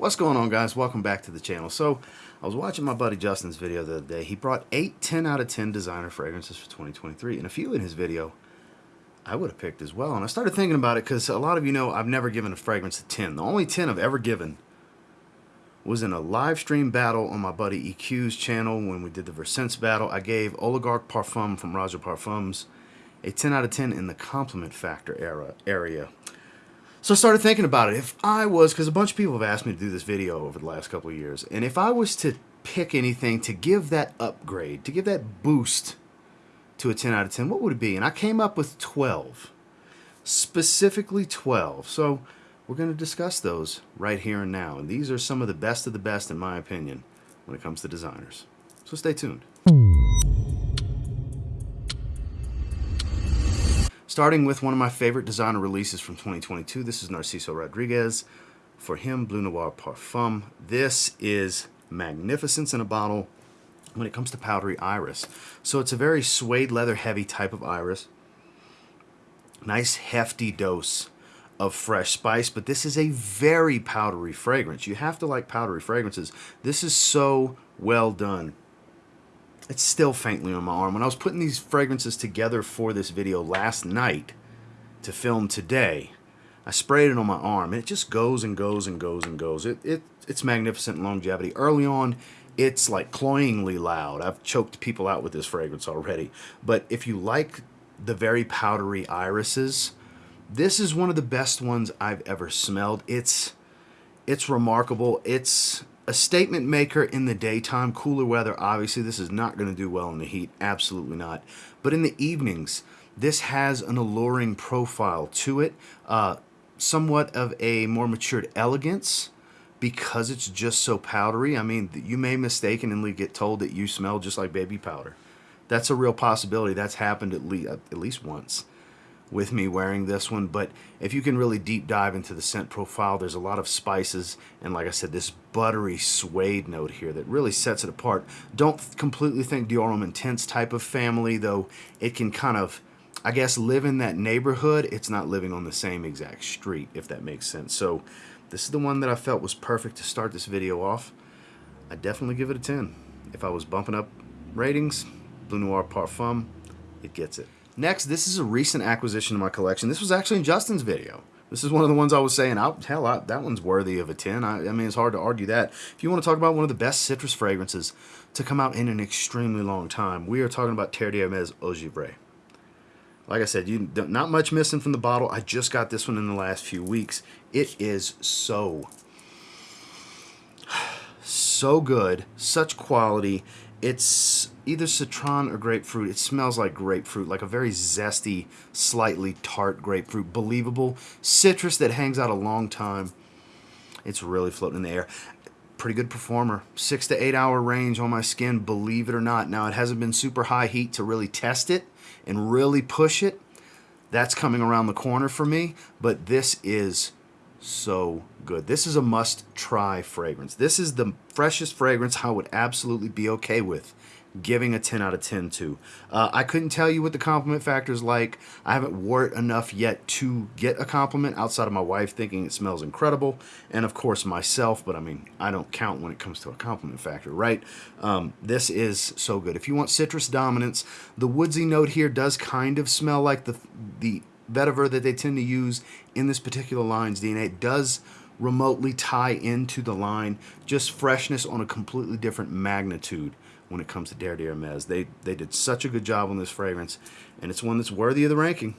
What's going on guys? Welcome back to the channel. So, I was watching my buddy Justin's video the other day. He brought 8 10 out of 10 designer fragrances for 2023 and a few in his video I would have picked as well. And I started thinking about it because a lot of you know I've never given a fragrance a 10. The only 10 I've ever given was in a live stream battle on my buddy EQ's channel when we did the Versense battle. I gave Oligarch Parfum from Roger Parfums a 10 out of 10 in the compliment factor era area. So I started thinking about it. If I was, because a bunch of people have asked me to do this video over the last couple of years, and if I was to pick anything to give that upgrade, to give that boost to a 10 out of 10, what would it be? And I came up with 12. Specifically 12. So we're going to discuss those right here and now. And these are some of the best of the best, in my opinion, when it comes to designers. So stay tuned. Starting with one of my favorite designer releases from 2022. This is Narciso Rodriguez. For him, Bleu Noir Parfum. This is magnificence in a bottle when it comes to powdery iris. So it's a very suede leather heavy type of iris. Nice hefty dose of fresh spice, but this is a very powdery fragrance. You have to like powdery fragrances. This is so well done. It's still faintly on my arm. When I was putting these fragrances together for this video last night to film today, I sprayed it on my arm, and it just goes and goes and goes and goes. It, it It's magnificent longevity. Early on, it's like cloyingly loud. I've choked people out with this fragrance already. But if you like the very powdery irises, this is one of the best ones I've ever smelled. It's it's remarkable. It's a statement maker in the daytime, cooler weather, obviously this is not going to do well in the heat, absolutely not. But in the evenings, this has an alluring profile to it, uh, somewhat of a more matured elegance because it's just so powdery. I mean, you may mistakenly get told that you smell just like baby powder. That's a real possibility. That's happened at at least once with me wearing this one, but if you can really deep dive into the scent profile, there's a lot of spices, and like I said, this buttery suede note here that really sets it apart. Don't completely think Dior Homme Intense type of family, though it can kind of, I guess, live in that neighborhood. It's not living on the same exact street, if that makes sense. So this is the one that I felt was perfect to start this video off. I definitely give it a 10. If I was bumping up ratings, Bleu Noir Parfum, it gets it. Next, this is a recent acquisition in my collection. This was actually in Justin's video. This is one of the ones I was saying, I'll, hell, I, that one's worthy of a 10. I, I, mean, it's hard to argue that. If you want to talk about one of the best citrus fragrances to come out in an extremely long time, we are talking about Terre d'Hermès Eau. Like I said, you not much missing from the bottle. I just got this one in the last few weeks. It is so, so good. Such quality. It's either citron or grapefruit. It smells like grapefruit, like a very zesty, slightly tart grapefruit. Believable. Citrus that hangs out a long time. It's really floating in the air. Pretty good performer. Six to eight hour range on my skin, believe it or not. Now, it hasn't been super high heat to really test it and really push it. That's coming around the corner for me, but this is so good. This is a must try fragrance. This is the freshest fragrance I would absolutely be okay with giving a 10 out of 10 to. Uh, I couldn't tell you what the compliment factor is like. I haven't wore it enough yet to get a compliment outside of my wife thinking it smells incredible. And of course myself, but I mean, I don't count when it comes to a compliment factor, right? Um, this is so good. If you want citrus dominance, the woodsy note here does kind of smell like the, the vetiver that they tend to use in this particular line's DNA. Does remotely tie into the line, just freshness on a completely different magnitude when it comes to Terre d'Hermès. They, they did such a good job on this fragrance, and it's one that's worthy of the ranking,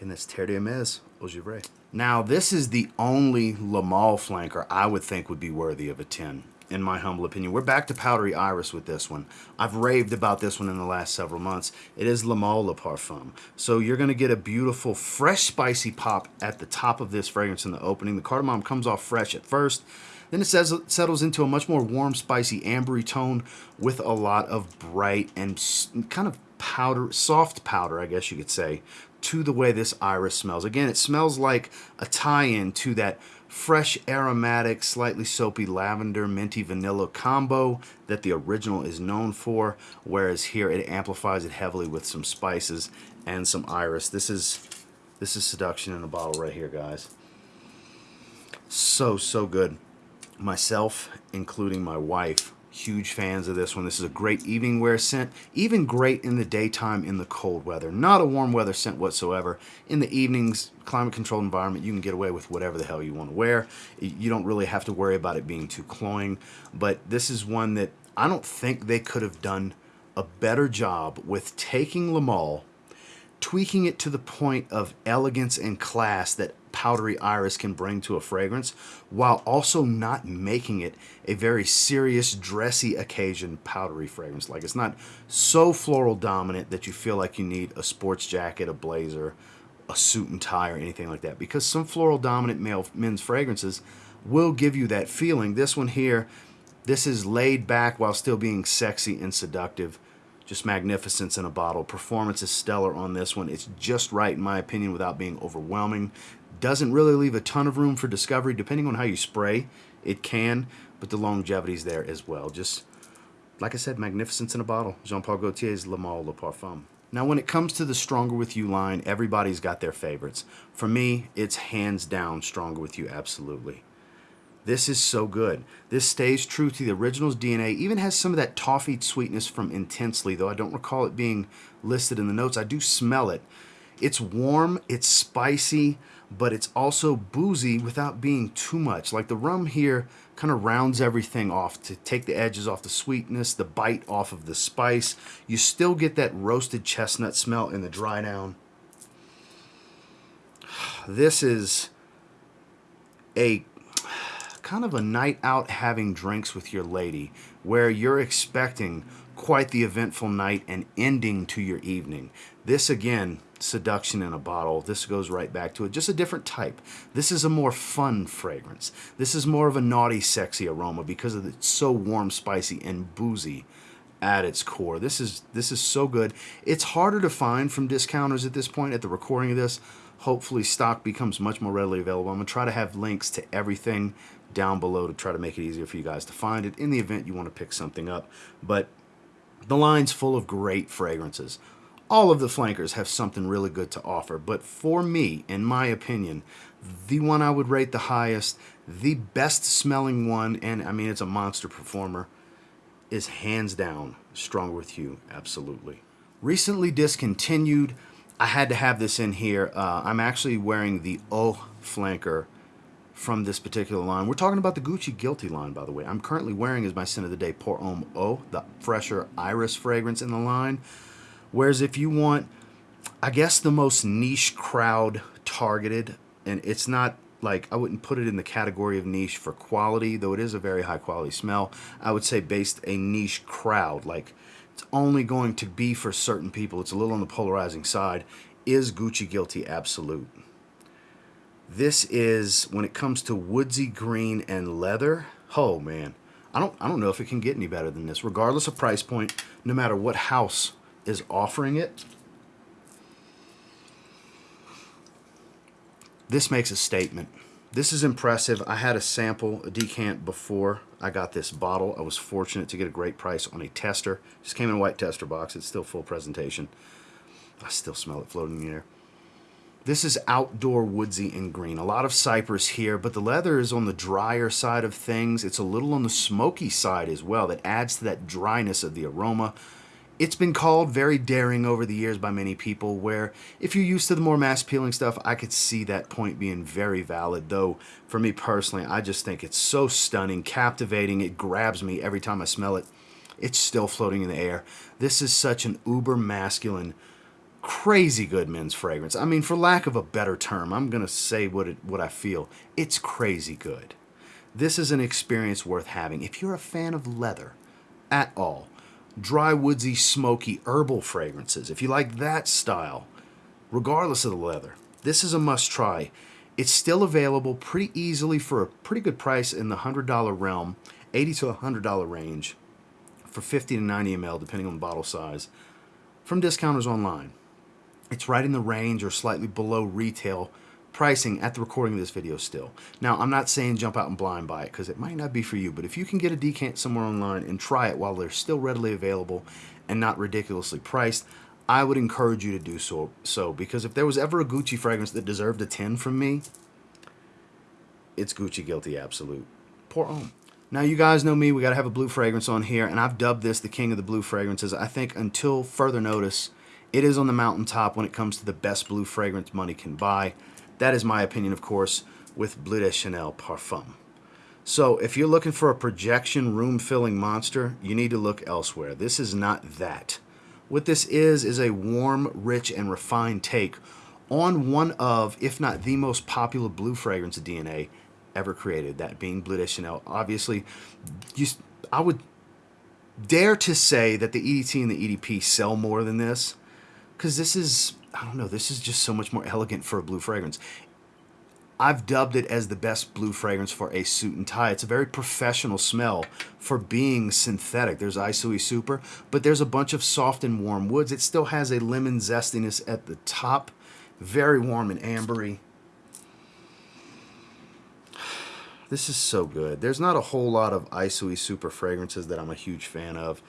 and that's Terre d'Hermès Eau Givrée. Now, this is the only Le Male flanker I would think would be worthy of a 10 in my humble opinion. We're back to Powdery Iris with this one. I've raved about this one in the last several months. It is Le Male Le Parfum. So you're going to get a beautiful, fresh, spicy pop at the top of this fragrance in the opening. The cardamom comes off fresh at first. Then it says, settles into a much more warm, spicy, ambery tone with a lot of bright and kind of powder, soft powder, I guess you could say, to the way this iris smells. Again, it smells like a tie-in to that fresh aromatic, slightly soapy lavender, minty vanilla combo that the original is known for, whereas here it amplifies it heavily with some spices and some iris. This is this is seduction in a bottle right here, guys. So, so good. myself, including my wife, huge fans of this one. This is a great evening wear scent, even great in the daytime in the cold weather. Not a warm weather scent whatsoever. In the evenings, climate controlled environment, you can get away with whatever the hell you want to wear. You don't really have to worry about it being too cloying, but this is one that I don't think they could have done a better job with taking Le Male tweaking it to the point of elegance and class that powdery iris can bring to a fragrance while also not making it a very serious dressy occasion powdery fragrance. Like it's not so floral dominant that you feel like you need a sports jacket a blazer a suit and tie or anything like that because some floral dominant male men's fragrances will give you that feeling. This one here this is laid back while still being sexy and seductive just magnificence in a bottle. Performance is stellar on this one. It's just right, in my opinion, without being overwhelming. Doesn't really leave a ton of room for discovery. Depending on how you spray, it can, but the longevity's there as well. Just, like I said, magnificence in a bottle. Jean-Paul Gaultier's Le Male Le Parfum. Now, when it comes to the Stronger With You line, everybody's got their favorites. For me, it's hands down Stronger With You, absolutely. This is so good. This stays true to the original's DNA, even has some of that toffee sweetness from Intensely, though I don't recall it being listed in the notes. I do smell it. It's warm, it's spicy, but it's also boozy without being too much. Like the rum here kind of rounds everything off to take the edges off the sweetness, the bite off of the spice. You still get that roasted chestnut smell in the dry down. This is a kind of a night out having drinks with your lady where you're expecting quite the eventful night and ending to your evening. This again, seduction in a bottle. This goes right back to it. Just a different type. This is a more fun fragrance. This is more of a naughty, sexy aroma because of it's so warm, spicy, and boozy at its core. This is this is so good. It's harder to find from discounters at this point at the recording of this. Hopefully stock becomes much more readily available. I'm going to try to have links to everything down below to try to make it easier for you guys to find it in the event you want to pick something up. But the line's full of great fragrances. All of the flankers have something really good to offer, but for me, in my opinion, the one I would rate the highest, the best smelling one, and I mean it's a monster performer, is hands down Stronger With You, absolutely. Recently discontinued, I had to have this in here. Uh, I'm actually wearing the Eau flanker from this particular line. We're talking about the Gucci Guilty line, by the way. I'm currently wearing as my scent of the day Pour Homme Eau, the fresher iris fragrance in the line. Whereas if you want, I guess, the most niche crowd targeted, and it's not like, I wouldn't put it in the category of niche for quality, though it is a very high quality smell. I would say based a niche crowd, like it's only going to be for certain people. It's a little on the polarizing side. Is Gucci Guilty absolute? This is, when it comes to woodsy green and leather, oh man, I don't, I don't know if it can get any better than this. Regardless of price point, no matter what house is offering it, this makes a statement. This is impressive. I had a sample, a decant before I got this bottle. I was fortunate to get a great price on a tester. Just came in a white tester box. It's still full presentation. I still smell it floating in the air. This is outdoor woodsy and green. A lot of cypress here, but the leather is on the drier side of things. It's a little on the smoky side as well. That adds to that dryness of the aroma. It's been called very daring over the years by many people where if you're used to the more mass peeling stuff, I could see that point being very valid. Though for me personally, I just think it's so stunning, captivating. It grabs me every time I smell it. It's still floating in the air. This is such an uber masculine crazy good men's fragrance. I mean, for lack of a better term, I'm going to say what, it, what I feel. It's crazy good. This is an experience worth having. If you're a fan of leather at all, dry, woodsy, smoky, herbal fragrances, if you like that style, regardless of the leather, this is a must try. It's still available pretty easily for a pretty good price in the $100 realm, 80 to $100 range for 50 to 90 ml, depending on the bottle size, from discounters online. It's right in the range or slightly below retail pricing at the recording of this video still. Now, I'm not saying jump out and blind buy it because it might not be for you, but if you can get a decant somewhere online and try it while they're still readily available and not ridiculously priced, I would encourage you to do so, so because if there was ever a Gucci fragrance that deserved a 10 from me, it's Gucci Guilty Absolute. Pour Homme. Now, you guys know me, we got to have a blue fragrance on here, and I've dubbed this the king of the blue fragrances. I think until further notice, it is on the mountaintop when it comes to the best blue fragrance money can buy. That is my opinion, of course, with Bleu de Chanel Parfum. So if you're looking for a projection room-filling monster, you need to look elsewhere. This is not that. What this is, is a warm, rich, and refined take on one of, if not the most popular blue fragrance DNA ever created, that being Bleu de Chanel. Obviously, you, I would dare to say that the EDT and the EDP sell more than this, because this is, I don't know, this is just so much more elegant for a blue fragrance. I've dubbed it as the best blue fragrance for a suit and tie. It's a very professional smell for being synthetic. There's Isoi Super, but there's a bunch of soft and warm woods. It still has a lemon zestiness at the top. Very warm and ambery. This is so good. There's not a whole lot of Isoi Super fragrances that I'm a huge fan of.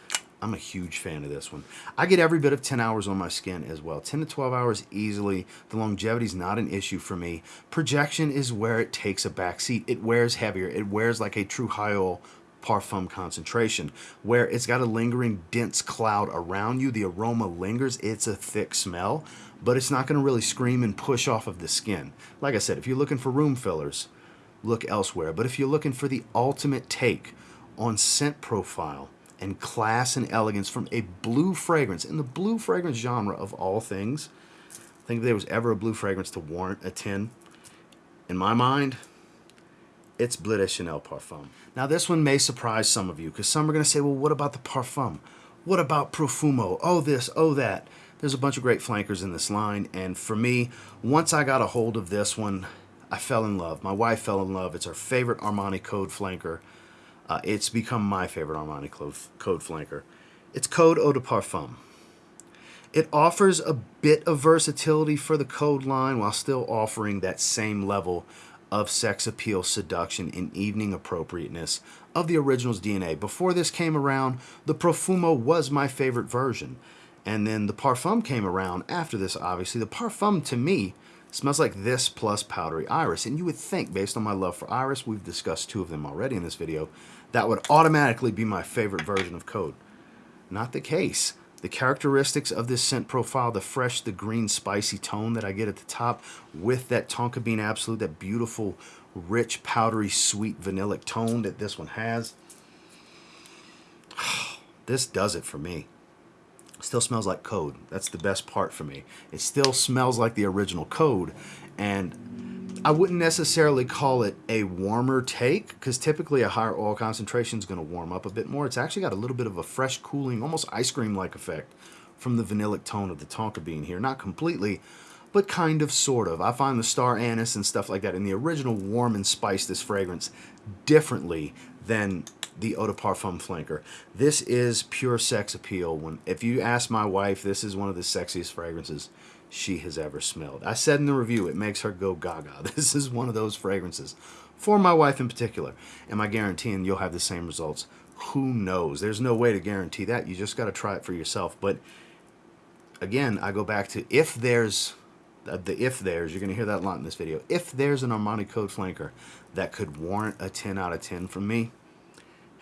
I'm a huge fan of this one. I get every bit of 10 hours on my skin as well. 10 to 12 hours easily. The longevity is not an issue for me. Projection is where it takes a back seat. It wears heavier. It wears like a true high oil parfum concentration where it's got a lingering dense cloud around you. The aroma lingers. It's a thick smell, but it's not going to really scream and push off of the skin. Like I said, if you're looking for room fillers, look elsewhere. But if you're looking for the ultimate take on scent profile and class and elegance from a blue fragrance, in the blue fragrance genre of all things, I think there was ever a blue fragrance to warrant a 10, in my mind, it's Bleu de Chanel Parfum. Now this one may surprise some of you because some are going to say, well, what about the Parfum? What about Profumo? Oh this, oh that. There's a bunch of great flankers in this line and for me, once I got a hold of this one, I fell in love. My wife fell in love. It's our favorite Armani Code flanker. Uh, it's become my favorite Armani code, code flanker. It's Code Eau de Parfum. It offers a bit of versatility for the code line while still offering that same level of sex appeal, seduction, and evening appropriateness of the original's DNA. Before this came around, the Profumo was my favorite version. And then the Parfum came around after this, obviously. The Parfum, to me, Smells like this plus powdery iris. And you would think, based on my love for iris, we've discussed two of them already in this video, that would automatically be my favorite version of Code. Not the case. The characteristics of this scent profile, the fresh, the green, spicy tone that I get at the top with that Tonka Bean Absolute, that beautiful, rich, powdery, sweet, vanillic tone that this one has. This does it for me still smells like code. That's the best part for me. It still smells like the original code. And I wouldn't necessarily call it a warmer take because typically a higher oil concentration is going to warm up a bit more. It's actually got a little bit of a fresh, cooling, almost ice cream-like effect from the vanillic tone of the Tonka bean here. Not completely, but kind of, sort of. I find the star anise and stuff like that in the original warm and spice this fragrance differently than the Eau de Parfum flanker. This is pure sex appeal. When If you ask my wife, this is one of the sexiest fragrances she has ever smelled. I said in the review, it makes her go gaga. This is one of those fragrances for my wife in particular. Am I guaranteeing you'll have the same results? Who knows? There's no way to guarantee that. You just got to try it for yourself. But again, I go back to if there's uh, the if there's, you're going to hear that a lot in this video. If there's an Armani Code flanker that could warrant a 10 out of 10 from me,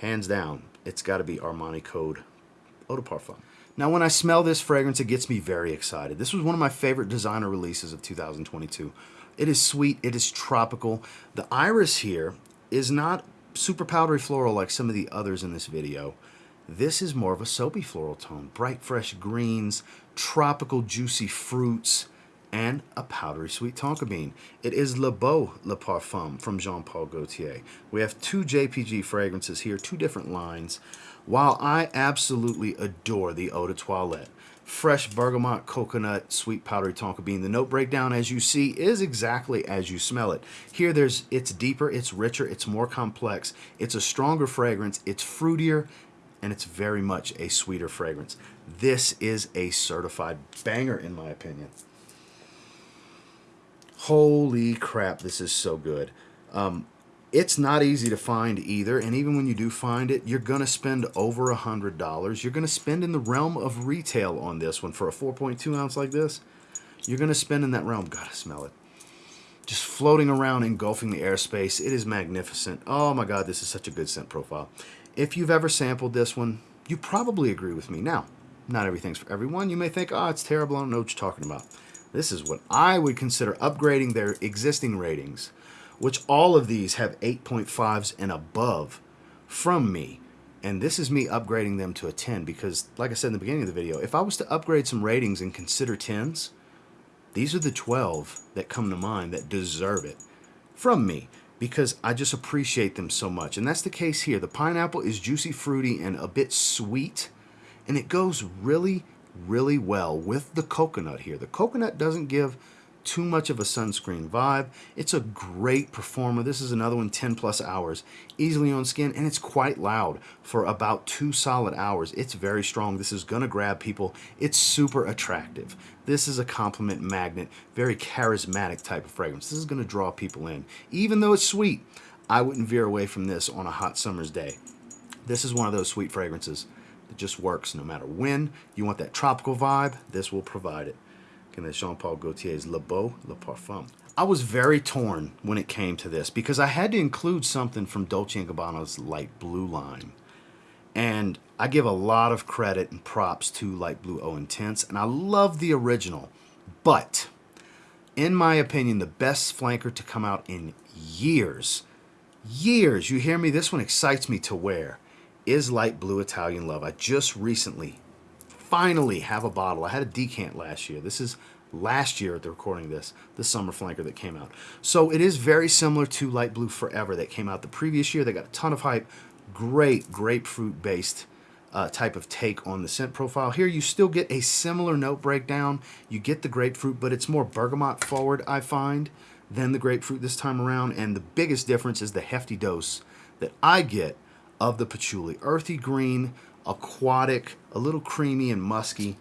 hands down, it's got to be Armani Code Eau de Parfum. Now, when I smell this fragrance, it gets me very excited. This was one of my favorite designer releases of 2022. It is sweet. It is tropical. The iris here is not super powdery floral like some of the others in this video. This is more of a soapy floral tone. Bright, fresh greens, tropical, juicy fruits, and a powdery sweet tonka bean. It is Le Beau Le Parfum from Jean-Paul Gaultier. We have two JPG fragrances here, two different lines. While I absolutely adore the Eau de Toilette, fresh bergamot, coconut, sweet powdery tonka bean. The note breakdown, as you see, is exactly as you smell it. Here, there's it's deeper, it's richer, it's more complex. It's a stronger fragrance, it's fruitier, and it's very much a sweeter fragrance. This is a certified banger, in my opinion. Holy crap, this is so good. Um, it's not easy to find either, and even when you do find it, you're going to spend over a $100. You're going to spend in the realm of retail on this one for a 4.2 ounce like this. You're going to spend in that realm. Gotta smell it. just floating around, engulfing the airspace. It is magnificent. Oh my God, this is such a good scent profile. If you've ever sampled this one, you probably agree with me. Now, not everything's for everyone. You may think, oh, it's terrible. I don't know what you're talking about. This is what I would consider upgrading their existing ratings, which all of these have 8.5s and above from me. And this is me upgrading them to a 10 because, like I said in the beginning of the video, if I was to upgrade some ratings and consider 10s, these are the 12 that come to mind that deserve it from me because I just appreciate them so much. And that's the case here. The pineapple is juicy, fruity, and a bit sweet. And it goes really, really well with the coconut here. The coconut doesn't give too much of a sunscreen vibe. It's a great performer. This is another one 10 plus hours, easily on skin, and it's quite loud for about two solid hours. It's very strong. This is gonna grab people. It's super attractive. This is a compliment magnet, very charismatic type of fragrance. This is gonna draw people in. Even though it's sweet, I wouldn't veer away from this on a hot summer's day. This is one of those sweet fragrances that just works no matter when. You want that tropical vibe, this will provide it and then Jean Paul Gaultier's Le Beau Le Parfum. I was very torn when it came to this because I had to include something from Dolce & Gabbana's Light Blue line. And I give a lot of credit and props to Light Blue Eau Intense, and I love the original. But, in my opinion, the best flanker to come out in years, years, you hear me? This one excites me to wear, is Light Blue Italian Love. I just recently finally have a bottle. I had a decant last year. This is last year at the recording of this, the summer flanker that came out. So it is very similar to Light Blue Forever that came out the previous year. They got a ton of hype. Great grapefruit based uh, type of take on the scent profile. Here you still get a similar note breakdown. You get the grapefruit, but it's more bergamot forward, I find, than the grapefruit this time around. And the biggest difference is the hefty dose that I get of the patchouli. Earthy green, aquatic, a little creamy and musky.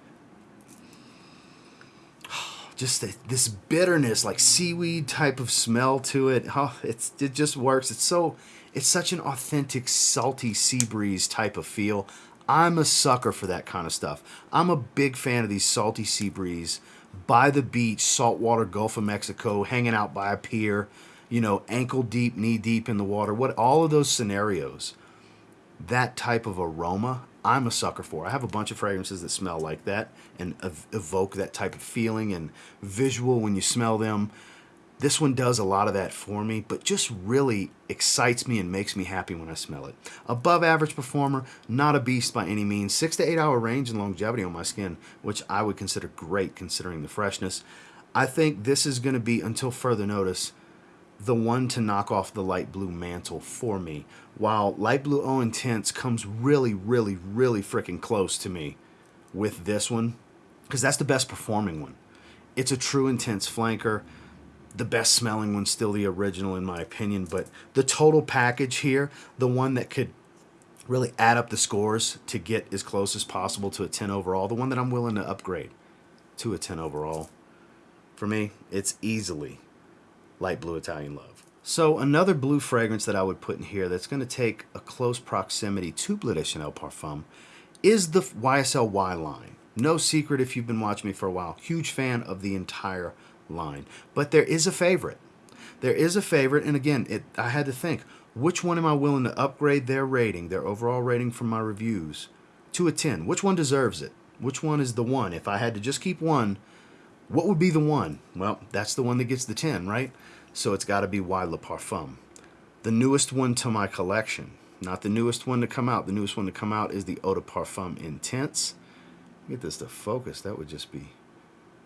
Just this bitterness, like seaweed type of smell to it. Oh, it's it just works. It's so it's such an authentic, salty sea breeze type of feel. I'm a sucker for that kind of stuff. I'm a big fan of these salty sea breeze by the beach, saltwater Gulf of Mexico, hanging out by a pier, you know, ankle deep, knee deep in the water. What all of those scenarios, that type of aroma, I'm a sucker for. I have a bunch of fragrances that smell like that and ev evoke that type of feeling and visual when you smell them. This one does a lot of that for me, but just really excites me and makes me happy when I smell it. Above average performer, not a beast by any means. Six to eight hour range and longevity on my skin, which I would consider great considering the freshness. I think this is going to be, until further notice, the one to knock off the light blue mantle for me. While light blue Eau Intense comes really, really, really freaking close to me with this one, because that's the best performing one. It's a true intense flanker. The best smelling one's still the original in my opinion, but the total package here, the one that could really add up the scores to get as close as possible to a 10 overall, the one that I'm willing to upgrade to a 10 overall. For me, it's easily light blue Italian love. So another blue fragrance that I would put in here that's going to take a close proximity to Bleu de Chanel Parfum is the YSL Y line. No secret if you've been watching me for a while. Huge fan of the entire line. But there is a favorite. There is a favorite, and again, it, I had to think, which one am I willing to upgrade their rating, their overall rating from my reviews, to a 10? Which one deserves it? Which one is the one? If I had to just keep one, what would be the one? Well, that's the one that gets the 10, right? So it's got to be Y Le Parfum. The newest one to my collection. Not the newest one to come out. The newest one to come out is the Eau de Parfum Intense. Get this to focus. That would just be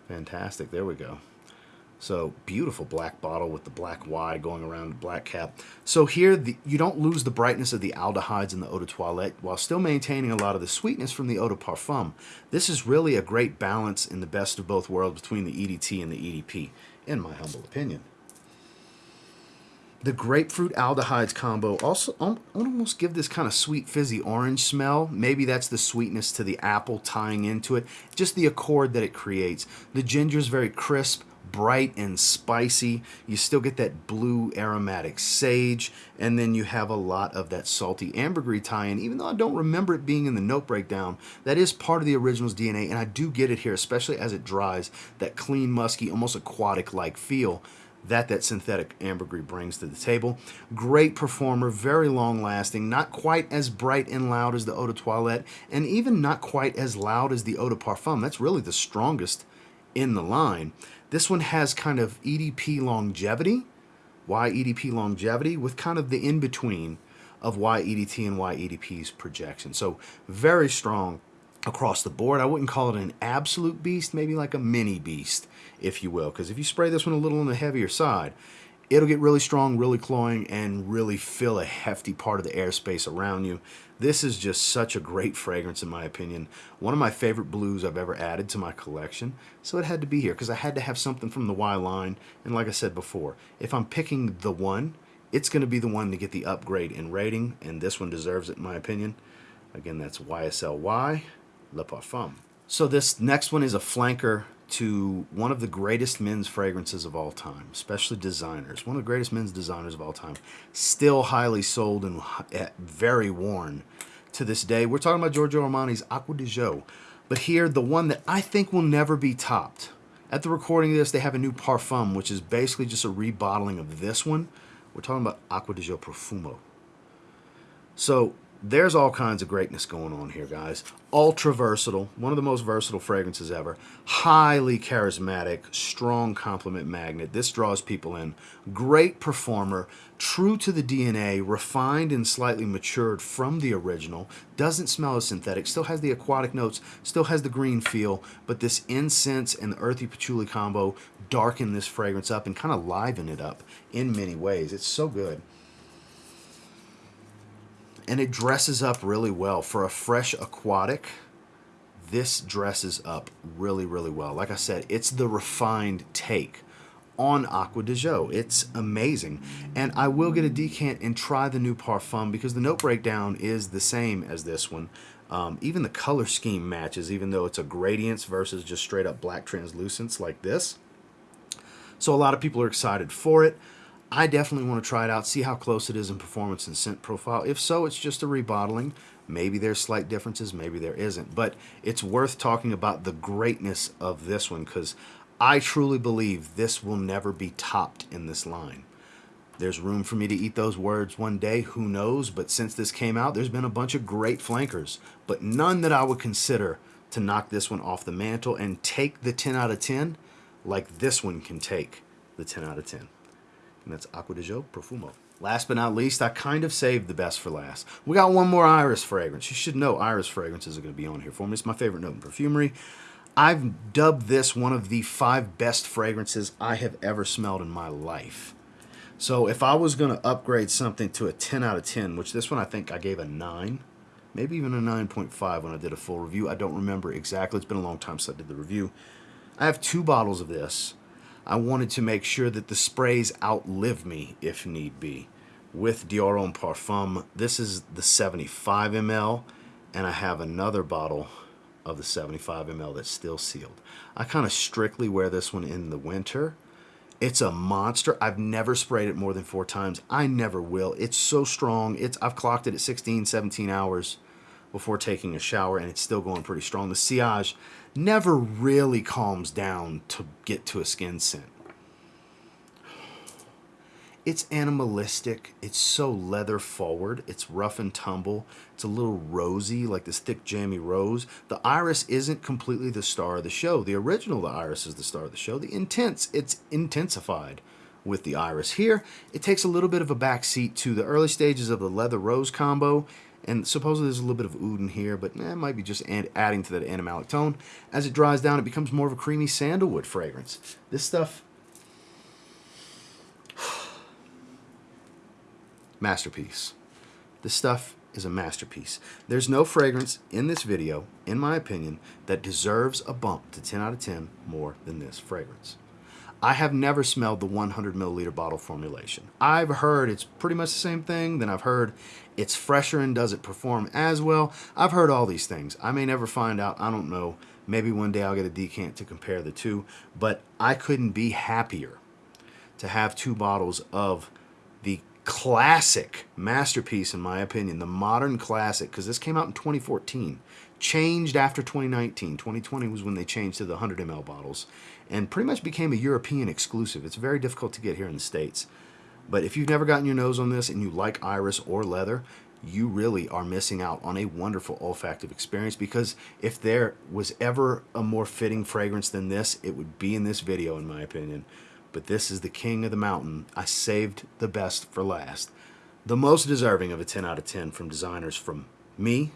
fantastic. There we go. So beautiful black bottle with the black Y going around the black cap. So here the, you don't lose the brightness of the aldehydes in the eau de toilette while still maintaining a lot of the sweetness from the eau de parfum. This is really a great balance in the best of both worlds between the EDT and the EDP, in my humble opinion. The grapefruit aldehydes combo also almost give this kind of sweet fizzy orange smell. Maybe that's the sweetness to the apple tying into it. Just the accord that it creates. The ginger is very crisp, bright and spicy. You still get that blue aromatic sage, and then you have a lot of that salty ambergris tie-in. Even though I don't remember it being in the note breakdown, that is part of the original's DNA, and I do get it here, especially as it dries, that clean, musky, almost aquatic-like feel that that synthetic ambergris brings to the table. Great performer, very long lasting, not quite as bright and loud as the Eau de Toilette, and even not quite as loud as the Eau de Parfum. That's really the strongest in the line. This one has kind of EDP longevity. Y EDP longevity? With kind of the in-between of Y EDT and Y EDP's projection. So very strong across the board. I wouldn't call it an absolute beast, maybe like a mini beast, if you will. Because if you spray this one a little on the heavier side, it'll get really strong, really cloying, and really fill a hefty part of the airspace around you. This is just such a great fragrance in my opinion. One of my favorite blues I've ever added to my collection. So it had to be here because I had to have something from the Y line. And like I said before, if I'm picking the one, it's going to be the one to get the upgrade in rating. And this one deserves it in my opinion. Again, that's YSL Y Le Parfum. So this next one is a flanker to one of the greatest men's fragrances of all time, especially designers. One of the greatest men's designers of all time. Still highly sold and eh, very worn to this day. We're talking about Giorgio Armani's Acqua di Gio. But here, the one that I think will never be topped. At the recording of this, they have a new Parfum, which is basically just a rebottling of this one. We're talking about Acqua di Gio Profumo. So there's all kinds of greatness going on here, guys. Ultra versatile, one of the most versatile fragrances ever. Highly charismatic, strong compliment magnet. This draws people in. Great performer, true to the DNA, refined and slightly matured from the original. Doesn't smell as synthetic, still has the aquatic notes, still has the green feel, but this incense and the earthy patchouli combo darken this fragrance up and kind of liven it up in many ways. It's so good and it dresses up really well for a fresh aquatic this dresses up really really well like i said it's the refined take on Acqua di Gio. It's amazing. And I will get a decant and try the new Parfum because the note breakdown is the same as this one. Um, even the color scheme matches, even though it's a gradients versus just straight up black translucence like this. So a lot of people are excited for it. I definitely want to try it out, see how close it is in performance and scent profile. If so, it's just a rebottling. Maybe there's slight differences, maybe there isn't. But it's worth talking about the greatness of this one because I truly believe this will never be topped in this line. There's room for me to eat those words one day, who knows? But since this came out, there's been a bunch of great flankers, but none that I would consider to knock this one off the mantle and take the 10 out of 10 like this one can take the 10 out of 10 and that's Acqua di Gio Profumo. Last but not least, I kind of saved the best for last. We got one more iris fragrance. You should know iris fragrances are going to be on here for me. It's my favorite note in perfumery. I've dubbed this one of the five best fragrances I have ever smelled in my life. So if I was going to upgrade something to a 10 out of 10, which this one I think I gave a 9, maybe even a 9.5 when I did a full review. I don't remember exactly. It's been a long time since I did the review. I have two bottles of this. I wanted to make sure that the sprays outlive me if need be. With Dior Homme Parfum, this is the 75 ml, and I have another bottle of the 75 ml that's still sealed. I kind of strictly wear this one in the winter. It's a monster. I've never sprayed it more than four times. I never will. It's so strong. It's I've clocked it at 16, 17 hours before taking a shower, and it's still going pretty strong. The sillage never really calms down to get to a skin scent. It's animalistic. It's so leather forward. It's rough and tumble. It's a little rosy, like this thick jammy rose. The iris isn't completely the star of the show. The original, the iris is the star of the show. The intense, it's intensified with the iris. Here, it takes a little bit of a backseat to the early stages of the leather rose combo and supposedly there's a little bit of oud in here, but eh, it might be just adding to that animalic tone. As it dries down, it becomes more of a creamy sandalwood fragrance. This stuff, masterpiece. This stuff is a masterpiece. There's no fragrance in this video, in my opinion, that deserves a bump to 10 out of 10 more than this fragrance. I have never smelled the 100 milliliter bottle formulation. I've heard it's pretty much the same thing. Then I've heard it's fresher and does it perform as well. I've heard all these things. I may never find out. I don't know. Maybe one day I'll get a decant to compare the two. But I couldn't be happier to have two bottles of the classic masterpiece, in my opinion, the modern classic, because this came out in 2014, changed after 2019. 2020 was when they changed to the 100 ml bottles, and pretty much became a European exclusive. It's very difficult to get here in the States. But if you've never gotten your nose on this and you like iris or leather, you really are missing out on a wonderful olfactive experience because if there was ever a more fitting fragrance than this, it would be in this video, in my opinion. But this is the king of the mountain. I saved the best for last. The most deserving of a 10 out of 10 from designers from me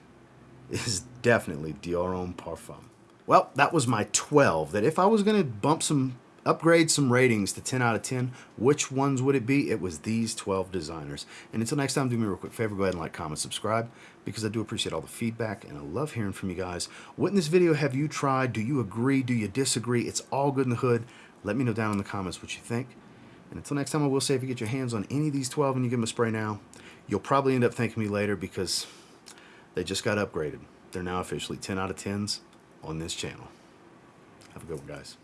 is definitely Dior Homme Parfum. Well, that was my 12. That if I was going to bump some upgrade some ratings to 10 out of 10, which ones would it be? It was these 12 designers. And until next time, do me a real quick favor, go ahead and like, comment, subscribe, because I do appreciate all the feedback, and I love hearing from you guys. What in this video have you tried? Do you agree? Do you disagree? It's all good in the hood. Let me know down in the comments what you think. And until next time, I will say if you get your hands on any of these 12 and you give them a spray now, you'll probably end up thanking me later because they just got upgraded. They're now officially 10 out of 10s on this channel. Have a good one, guys.